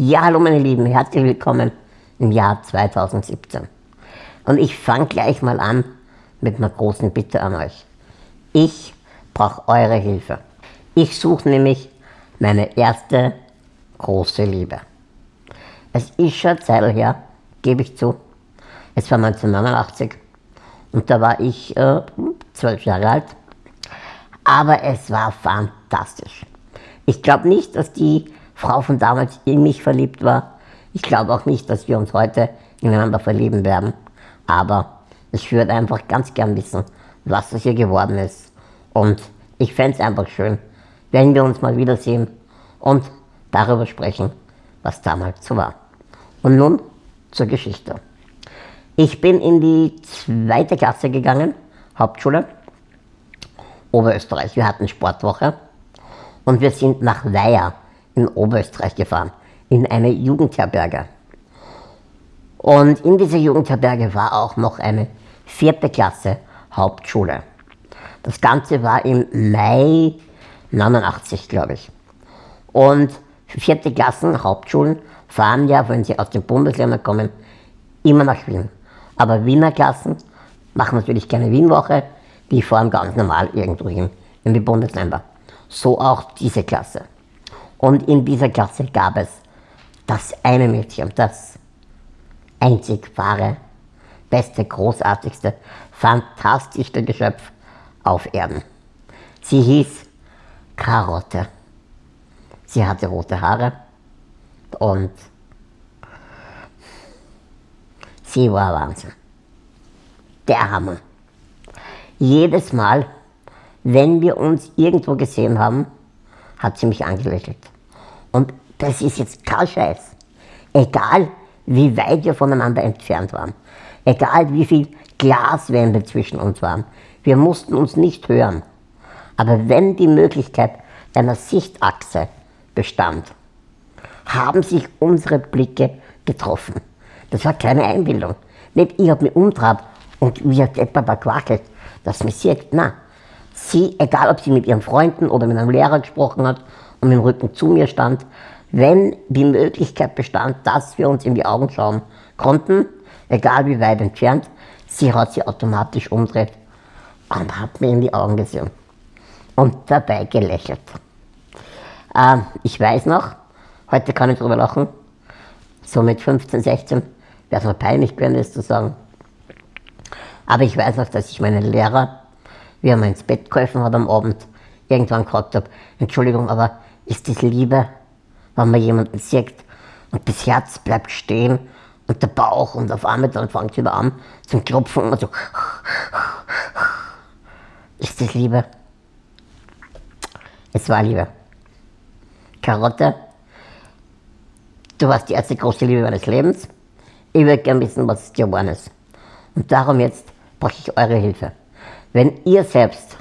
Ja, hallo meine Lieben, herzlich willkommen im Jahr 2017. Und ich fange gleich mal an mit einer großen Bitte an euch. Ich brauche eure Hilfe. Ich suche nämlich meine erste große Liebe. Es ist schon Zeit her, gebe ich zu. Es war 1989 und da war ich äh, zwölf Jahre alt. Aber es war fantastisch. Ich glaube nicht, dass die Frau von damals in mich verliebt war. Ich glaube auch nicht, dass wir uns heute ineinander verlieben werden. Aber ich würde einfach ganz gern wissen, was das hier geworden ist. Und ich fände es einfach schön, wenn wir uns mal wiedersehen und darüber sprechen, was damals so war. Und nun zur Geschichte. Ich bin in die zweite Klasse gegangen, Hauptschule, Oberösterreich. Wir hatten Sportwoche und wir sind nach Weiher in Oberösterreich gefahren, in eine Jugendherberge. Und in dieser Jugendherberge war auch noch eine vierte Klasse Hauptschule. Das Ganze war im Mai 89, glaube ich. Und vierte Klassen Hauptschulen fahren ja, wenn sie aus den Bundesländern kommen, immer nach Wien. Aber Wiener Klassen machen natürlich keine Wienwoche, die fahren ganz normal irgendwo hin in die Bundesländer. So auch diese Klasse. Und in dieser Klasse gab es das eine Mädchen, das einzig wahre, beste, großartigste, fantastischste Geschöpf auf Erden. Sie hieß Karotte. Sie hatte rote Haare und sie war Wahnsinn. Der Hammer. Jedes Mal, wenn wir uns irgendwo gesehen haben, hat sie mich angelächelt. Und das ist jetzt kein Scheiß. Egal, wie weit wir voneinander entfernt waren. Egal, wie viel Glaswände zwischen uns waren. Wir mussten uns nicht hören. Aber wenn die Möglichkeit einer Sichtachse bestand, haben sich unsere Blicke getroffen. Das war keine Einbildung. Nicht ich habe mich umtrabt und wie ein Depper da quakelt, dass mich sieht. Nein, sie, egal ob sie mit ihren Freunden oder mit einem Lehrer gesprochen hat und mit dem Rücken zu mir stand, wenn die Möglichkeit bestand, dass wir uns in die Augen schauen konnten, egal wie weit entfernt, sie hat sie automatisch umdreht und hat mir in die Augen gesehen und dabei gelächelt. Ähm, ich weiß noch, heute kann ich darüber lachen, so mit 15, 16 wäre es mal peinlich gewesen, das zu sagen. Aber ich weiß noch, dass ich meinen Lehrer wie er mir ins Bett geholfen hat am Abend, irgendwann gefragt habe, Entschuldigung, aber ist das Liebe, wenn man jemanden sieht und das Herz bleibt stehen und der Bauch und auf einmal dann fängt es wieder an zum Klopfen und so. Ist das Liebe? Es war Liebe. Karotte, du warst die erste große Liebe meines Lebens. Ich würde gerne wissen, was es dir geworden ist. Und darum jetzt brauche ich eure Hilfe. Wenn ihr selbst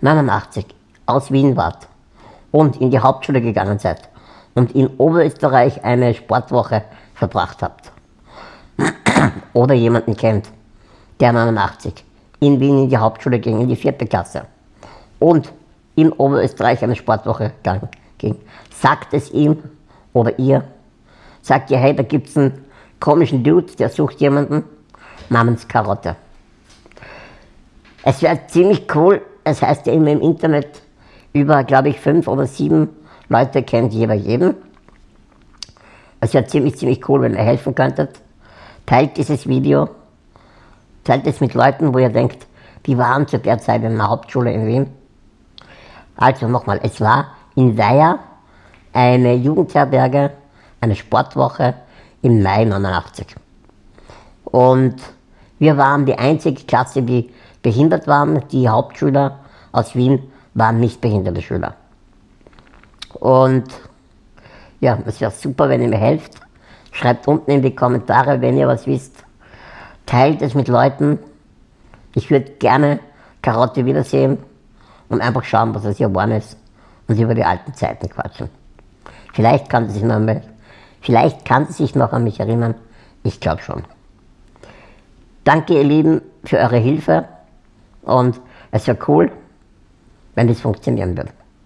89 aus Wien wart und in die Hauptschule gegangen seid und in Oberösterreich eine Sportwoche verbracht habt oder jemanden kennt, der 89 in Wien in die Hauptschule ging, in die vierte Klasse und in Oberösterreich eine Sportwoche ging, sagt es ihm oder ihr, sagt ihr, hey, da gibt es einen komischen Dude, der sucht jemanden namens Karotte. Es wäre ziemlich cool, es heißt ja immer im Internet, über, glaube ich, fünf oder sieben Leute kennt jeder jeden. Es wäre ziemlich, ziemlich cool, wenn ihr helfen könntet. Teilt dieses Video, teilt es mit Leuten, wo ihr denkt, die waren zu der Zeit in der Hauptschule in Wien. Also nochmal, es war in Weiher eine Jugendherberge, eine Sportwoche im Mai 89. Und wir waren die einzige Klasse, die behindert waren. Die Hauptschüler aus Wien waren nicht behinderte Schüler. Und ja, es wäre super, wenn ihr mir helft. Schreibt unten in die Kommentare, wenn ihr was wisst. Teilt es mit Leuten. Ich würde gerne Karotte wiedersehen und einfach schauen, was es hier geworden ist und über die alten Zeiten quatschen. Vielleicht kann sie sich noch, vielleicht kann sie sich noch an mich erinnern. Ich glaube schon. Danke, ihr Lieben, für eure Hilfe. Und es wäre cool, wenn das funktionieren würde.